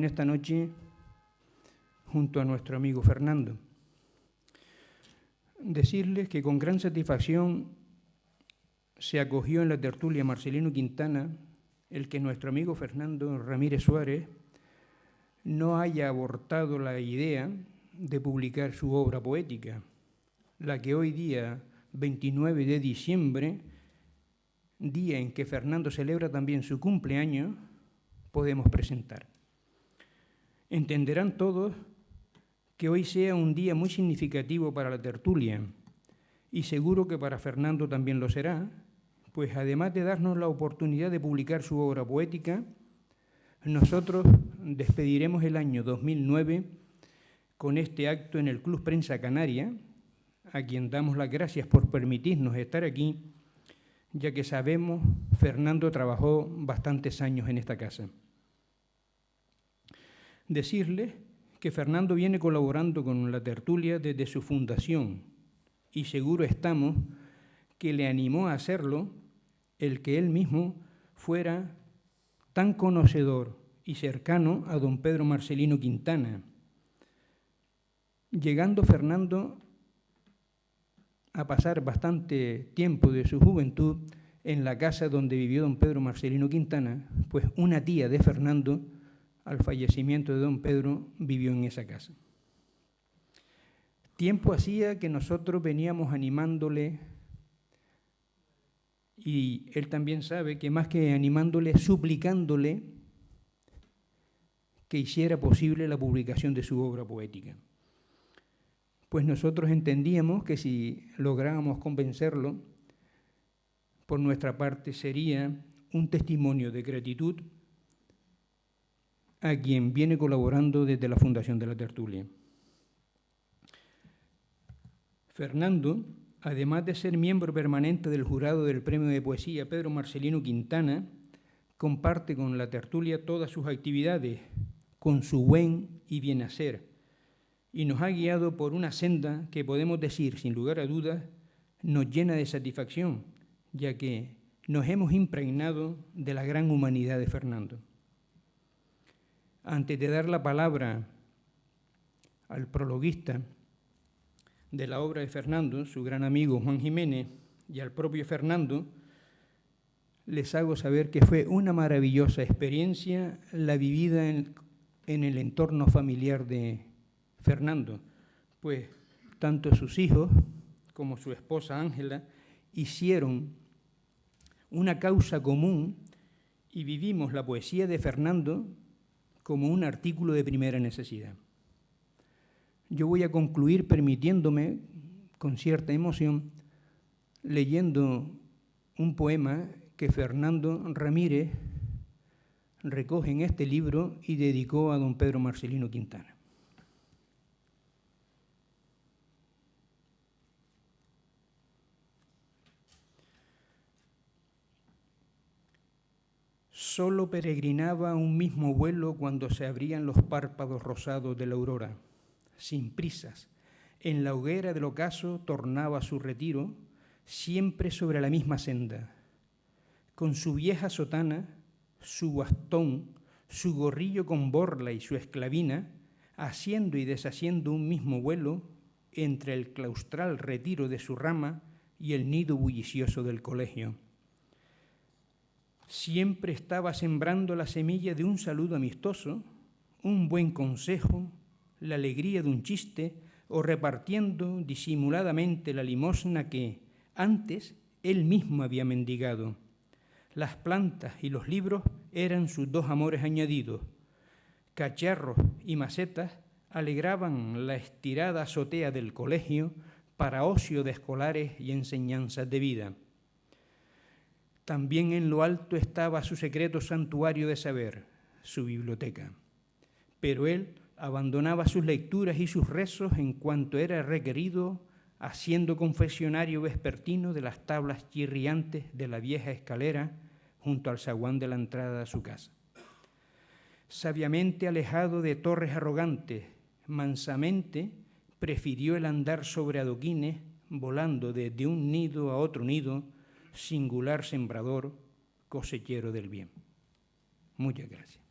en esta noche junto a nuestro amigo Fernando. Decirles que con gran satisfacción se acogió en la tertulia Marcelino Quintana el que nuestro amigo Fernando Ramírez Suárez no haya abortado la idea de publicar su obra poética, la que hoy día, 29 de diciembre, día en que Fernando celebra también su cumpleaños, podemos presentar. Entenderán todos que hoy sea un día muy significativo para la tertulia y seguro que para Fernando también lo será, pues además de darnos la oportunidad de publicar su obra poética, nosotros despediremos el año 2009 con este acto en el Club Prensa Canaria, a quien damos las gracias por permitirnos estar aquí, ya que sabemos Fernando trabajó bastantes años en esta casa. Decirles que Fernando viene colaborando con la tertulia desde su fundación y seguro estamos que le animó a hacerlo el que él mismo fuera tan conocedor y cercano a don Pedro Marcelino Quintana. Llegando Fernando a pasar bastante tiempo de su juventud en la casa donde vivió don Pedro Marcelino Quintana, pues una tía de Fernando, al fallecimiento de don Pedro, vivió en esa casa. Tiempo hacía que nosotros veníamos animándole y él también sabe que más que animándole, suplicándole que hiciera posible la publicación de su obra poética. Pues nosotros entendíamos que si lográbamos convencerlo, por nuestra parte sería un testimonio de gratitud a quien viene colaborando desde la Fundación de la Tertulia. Fernando además de ser miembro permanente del jurado del Premio de Poesía Pedro Marcelino Quintana, comparte con la tertulia todas sus actividades, con su buen y bien hacer, y nos ha guiado por una senda que podemos decir, sin lugar a dudas, nos llena de satisfacción, ya que nos hemos impregnado de la gran humanidad de Fernando. Antes de dar la palabra al prologuista, de la obra de Fernando, su gran amigo Juan Jiménez, y al propio Fernando, les hago saber que fue una maravillosa experiencia la vivida en, el entorno familiar de Fernando, pues tanto sus hijos como su esposa Ángela hicieron una causa común y vivimos la poesía de Fernando como un artículo de primera necesidad. Yo voy a concluir permitiéndome, con cierta emoción, leyendo un poema que Fernando Ramírez recoge en este libro y dedicó a don Pedro Marcelino Quintana. Solo peregrinaba un mismo vuelo cuando se abrían los párpados rosados de la aurora sin prisas. En la hoguera del ocaso tornaba su retiro, siempre sobre la misma senda. Con su vieja sotana, su bastón, su gorrillo con borla y su esclavina, haciendo y deshaciendo un mismo vuelo entre el claustral retiro de su rama y el nido bullicioso del colegio. Siempre estaba sembrando la semilla de un saludo amistoso, un buen consejo, la alegría de un chiste o repartiendo disimuladamente la limosna que antes él mismo había mendigado. Las plantas y los libros eran sus dos amores añadidos. Cacharros y macetas alegraban la estirada azotea del colegio para ocio de escolares y enseñanzas de vida. También en lo alto estaba su secreto santuario de saber, su biblioteca. Pero él abandonaba sus lecturas y sus rezos en cuanto era requerido, haciendo confesionario vespertino de las tablas chirriantes de la vieja escalera junto al zaguán de la entrada a su casa. Sabiamente alejado de torres arrogantes, mansamente prefirió el andar sobre adoquines, volando desde un nido a otro nido, singular sembrador, cosechero del bien. Muchas gracias.